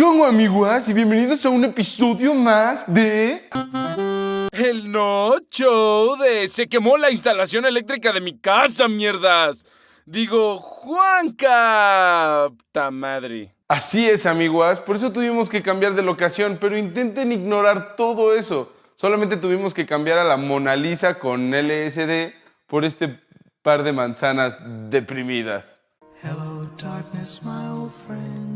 ¿Qué onda, amiguas? Y bienvenidos a un episodio más de... El no show de se quemó la instalación eléctrica de mi casa, mierdas. Digo, Juanca. ¡Ta madre! Así es, amiguas. Por eso tuvimos que cambiar de locación, pero intenten ignorar todo eso. Solamente tuvimos que cambiar a la Mona Lisa con LSD por este par de manzanas deprimidas. Hello, darkness, my old friend.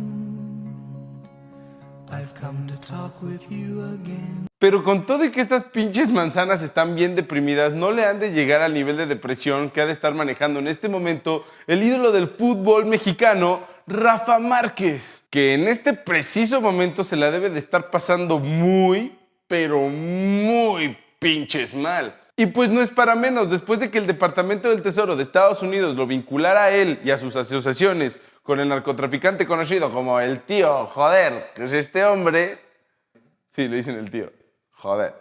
Pero con todo y que estas pinches manzanas están bien deprimidas, no le han de llegar al nivel de depresión que ha de estar manejando en este momento el ídolo del fútbol mexicano, Rafa Márquez, que en este preciso momento se la debe de estar pasando muy, pero muy pinches mal. Y pues no es para menos, después de que el Departamento del Tesoro de Estados Unidos lo vinculara a él y a sus asociaciones con el narcotraficante conocido como el tío, joder, que es este hombre. Sí, le dicen el tío, joder.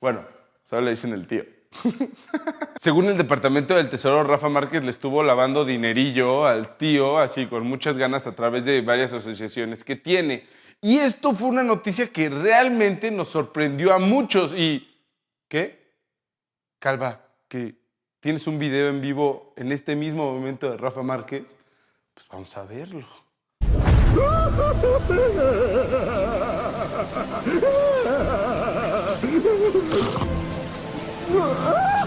Bueno, solo le dicen el tío. Según el Departamento del Tesoro, Rafa Márquez le estuvo lavando dinerillo al tío, así con muchas ganas a través de varias asociaciones que tiene. Y esto fue una noticia que realmente nos sorprendió a muchos. ¿Y qué? Calva, que tienes un video en vivo en este mismo momento de Rafa Márquez, pues vamos a verlo.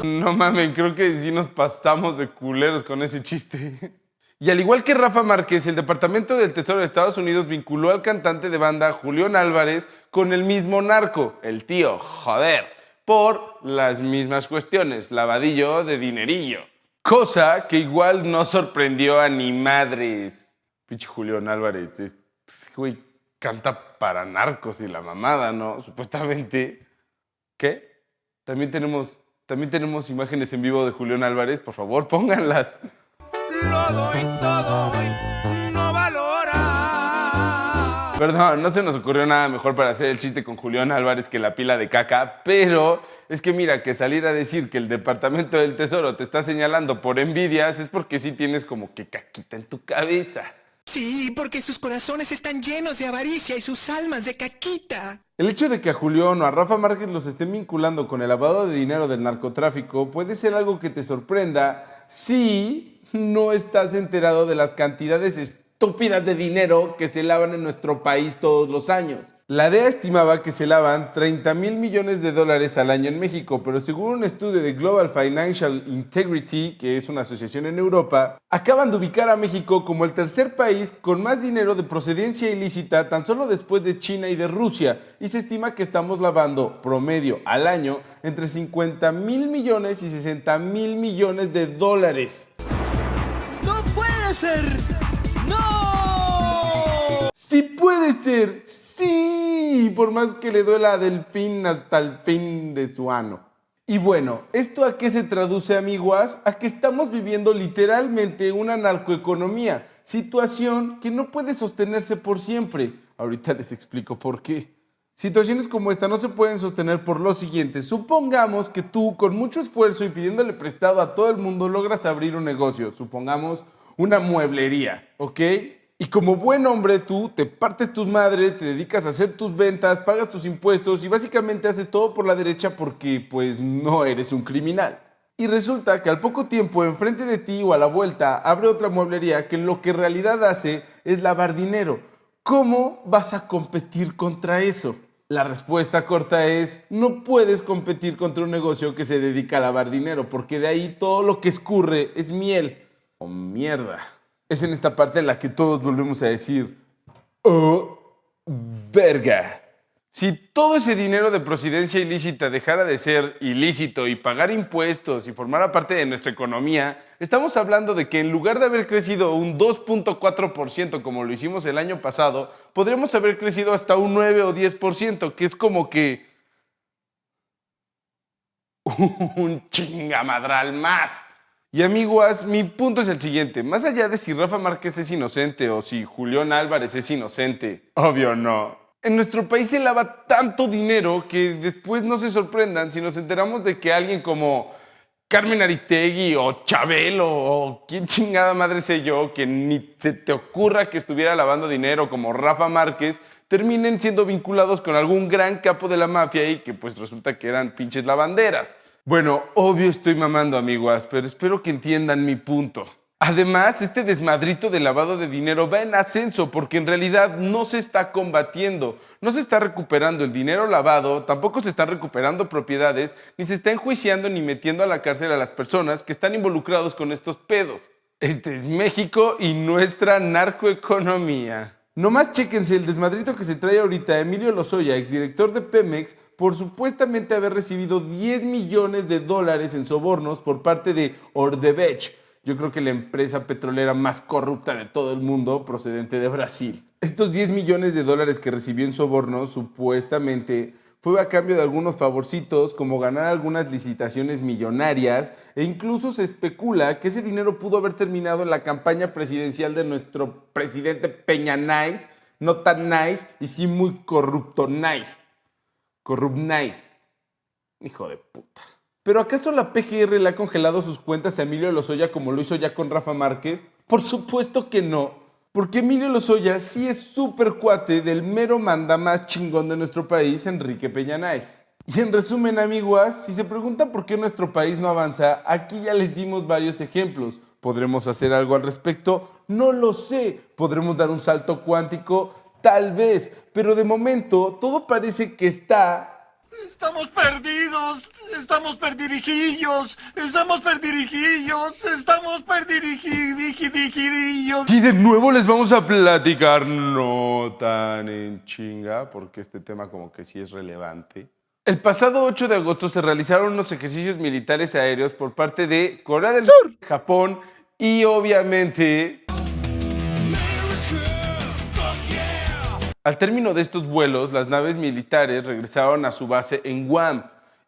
No mames, creo que sí nos pasamos de culeros con ese chiste. Y al igual que Rafa Márquez, el Departamento del Tesoro de Estados Unidos vinculó al cantante de banda Julián Álvarez con el mismo narco, el tío, joder, por las mismas cuestiones, lavadillo de dinerillo. Cosa que igual no sorprendió a ni madres. Pinche Julián Álvarez, este güey canta para narcos y la mamada, ¿no? Supuestamente. ¿Qué? También tenemos, también tenemos imágenes en vivo de Julián Álvarez, por favor, pónganlas. Lo doy todo y no valora. Perdón, no se nos ocurrió nada mejor para hacer el chiste con Julián Álvarez que la pila de caca, pero es que mira, que salir a decir que el Departamento del Tesoro te está señalando por envidias es porque sí tienes como que caquita en tu cabeza. Sí, porque sus corazones están llenos de avaricia y sus almas de caquita. El hecho de que a Julián o a Rafa Márquez los estén vinculando con el lavado de dinero del narcotráfico puede ser algo que te sorprenda si no estás enterado de las cantidades estúpidas de dinero que se lavan en nuestro país todos los años. La DEA estimaba que se lavan 30 mil millones de dólares al año en México, pero según un estudio de Global Financial Integrity, que es una asociación en Europa, acaban de ubicar a México como el tercer país con más dinero de procedencia ilícita tan solo después de China y de Rusia, y se estima que estamos lavando promedio al año entre 50 mil millones y 60 mil millones de dólares. ¡No puede ser! Sí puede ser, sí, por más que le duela a Delfín hasta el fin de su ano. Y bueno, ¿esto a qué se traduce, amiguas? A que estamos viviendo literalmente una narcoeconomía, situación que no puede sostenerse por siempre. Ahorita les explico por qué. Situaciones como esta no se pueden sostener por lo siguiente. Supongamos que tú, con mucho esfuerzo y pidiéndole prestado a todo el mundo, logras abrir un negocio. Supongamos una mueblería, ¿ok? Y como buen hombre tú te partes tus madres, te dedicas a hacer tus ventas, pagas tus impuestos y básicamente haces todo por la derecha porque pues no eres un criminal. Y resulta que al poco tiempo enfrente de ti o a la vuelta abre otra mueblería que lo que en realidad hace es lavar dinero. ¿Cómo vas a competir contra eso? La respuesta corta es, no puedes competir contra un negocio que se dedica a lavar dinero, porque de ahí todo lo que escurre es miel o mierda. Es en esta parte en la que todos volvemos a decir, oh, verga. Si todo ese dinero de procedencia ilícita dejara de ser ilícito y pagar impuestos y formara parte de nuestra economía, estamos hablando de que en lugar de haber crecido un 2.4% como lo hicimos el año pasado, podríamos haber crecido hasta un 9 o 10%, que es como que un chingamadral más. Y amiguas, mi punto es el siguiente. Más allá de si Rafa Márquez es inocente o si Julián Álvarez es inocente, obvio no. En nuestro país se lava tanto dinero que después no se sorprendan si nos enteramos de que alguien como Carmen Aristegui o Chabelo o quién chingada madre sé yo que ni se te ocurra que estuviera lavando dinero como Rafa Márquez terminen siendo vinculados con algún gran capo de la mafia y que pues resulta que eran pinches lavanderas. Bueno, obvio estoy mamando amiguas, pero espero que entiendan mi punto. Además, este desmadrito de lavado de dinero va en ascenso porque en realidad no se está combatiendo, no se está recuperando el dinero lavado, tampoco se están recuperando propiedades, ni se está enjuiciando ni metiendo a la cárcel a las personas que están involucrados con estos pedos. Este es México y nuestra narcoeconomía. Nomás chéquense el desmadrito que se trae ahorita Emilio Lozoya, exdirector de Pemex, por supuestamente haber recibido 10 millones de dólares en sobornos por parte de Ordebech, yo creo que la empresa petrolera más corrupta de todo el mundo procedente de Brasil. Estos 10 millones de dólares que recibió en sobornos supuestamente fue a cambio de algunos favorcitos como ganar algunas licitaciones millonarias e incluso se especula que ese dinero pudo haber terminado en la campaña presidencial de nuestro presidente Peña Nice, no tan nice y sí muy corrupto nice. Corrupt nice. Hijo de puta. ¿Pero acaso la PGR le ha congelado sus cuentas a Emilio Lozoya como lo hizo ya con Rafa Márquez? Por supuesto que no. Porque Emilio Lozoya sí es súper cuate del mero manda más chingón de nuestro país, Enrique Peñanais. Y en resumen, amiguas, si se preguntan por qué nuestro país no avanza, aquí ya les dimos varios ejemplos. ¿Podremos hacer algo al respecto? No lo sé. ¿Podremos dar un salto cuántico? Tal vez. Pero de momento todo parece que está Estamos perdidos, estamos perdirijillos, estamos perdirijillos, estamos perdirijillos. Y de nuevo les vamos a platicar, no tan en chinga, porque este tema como que sí es relevante. El pasado 8 de agosto se realizaron unos ejercicios militares aéreos por parte de Corea del Sur, Japón y obviamente Al término de estos vuelos, las naves militares regresaron a su base en Guam.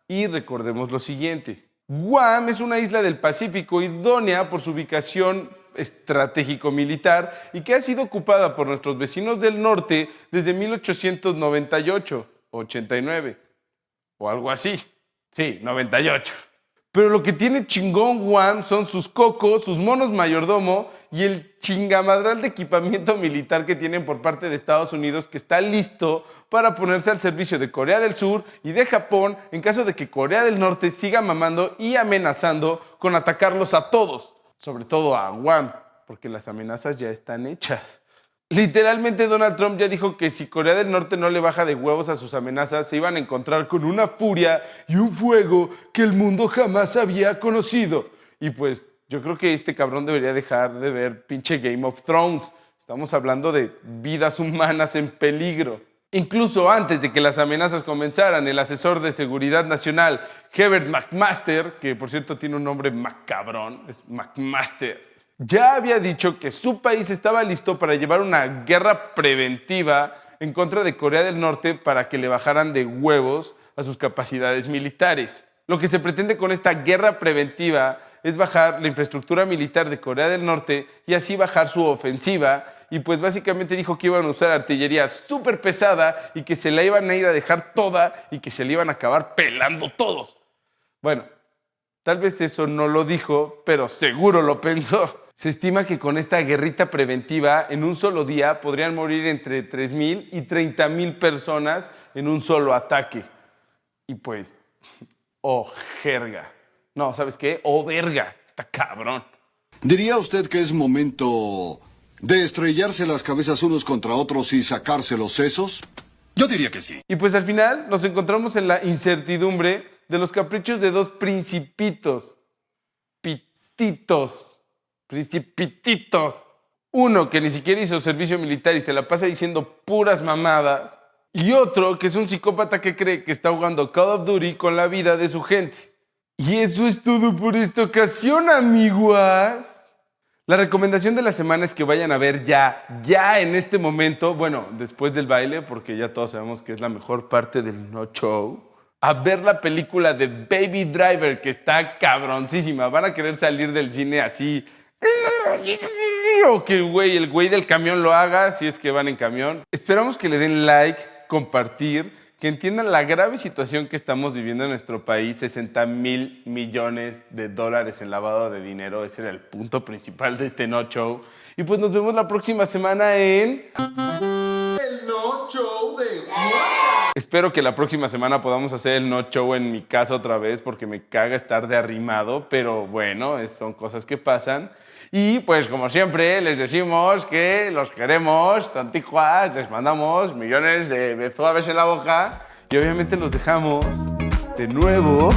Y recordemos lo siguiente. Guam es una isla del Pacífico idónea por su ubicación estratégico-militar y que ha sido ocupada por nuestros vecinos del norte desde 1898, 89 o algo así. Sí, 98. Pero lo que tiene chingón Guam son sus cocos, sus monos mayordomo y el chingamadral de equipamiento militar que tienen por parte de Estados Unidos que está listo para ponerse al servicio de Corea del Sur y de Japón en caso de que Corea del Norte siga mamando y amenazando con atacarlos a todos, sobre todo a Guam, porque las amenazas ya están hechas. Literalmente Donald Trump ya dijo que si Corea del Norte no le baja de huevos a sus amenazas, se iban a encontrar con una furia y un fuego que el mundo jamás había conocido. Y pues yo creo que este cabrón debería dejar de ver pinche Game of Thrones. Estamos hablando de vidas humanas en peligro. Incluso antes de que las amenazas comenzaran, el asesor de seguridad nacional, Herbert McMaster, que por cierto tiene un nombre macabrón, es McMaster, ya había dicho que su país estaba listo para llevar una guerra preventiva en contra de Corea del Norte para que le bajaran de huevos a sus capacidades militares. Lo que se pretende con esta guerra preventiva es bajar la infraestructura militar de Corea del Norte y así bajar su ofensiva. Y pues básicamente dijo que iban a usar artillería súper pesada y que se la iban a ir a dejar toda y que se la iban a acabar pelando todos. Bueno, tal vez eso no lo dijo, pero seguro lo pensó. Se estima que con esta guerrita preventiva, en un solo día podrían morir entre 3.000 y 30.000 personas en un solo ataque. Y pues, oh, jerga. No, ¿sabes qué? Oh, verga. Está cabrón. ¿Diría usted que es momento de estrellarse las cabezas unos contra otros y sacarse los sesos? Yo diría que sí. Y pues al final nos encontramos en la incertidumbre de los caprichos de dos principitos. Pititos principititos. Uno que ni siquiera hizo servicio militar y se la pasa diciendo puras mamadas. Y otro que es un psicópata que cree que está jugando Call of Duty con la vida de su gente. Y eso es todo por esta ocasión, amiguas. La recomendación de la semana es que vayan a ver ya, ya en este momento, bueno, después del baile, porque ya todos sabemos que es la mejor parte del no show, a ver la película de Baby Driver, que está cabroncísima. Van a querer salir del cine así o que güey, el güey del camión lo haga si es que van en camión. Esperamos que le den like, compartir, que entiendan la grave situación que estamos viviendo en nuestro país, 60 mil millones de dólares en lavado de dinero, ese era el punto principal de este No Show. Y pues nos vemos la próxima semana en... El No Show de Espero que la próxima semana podamos hacer el No Show en mi casa otra vez porque me caga estar de arrimado, pero bueno, son cosas que pasan. Y pues como siempre les decimos que los queremos, tanticuas, les mandamos millones de besuaves en la boca y obviamente los dejamos de nuevo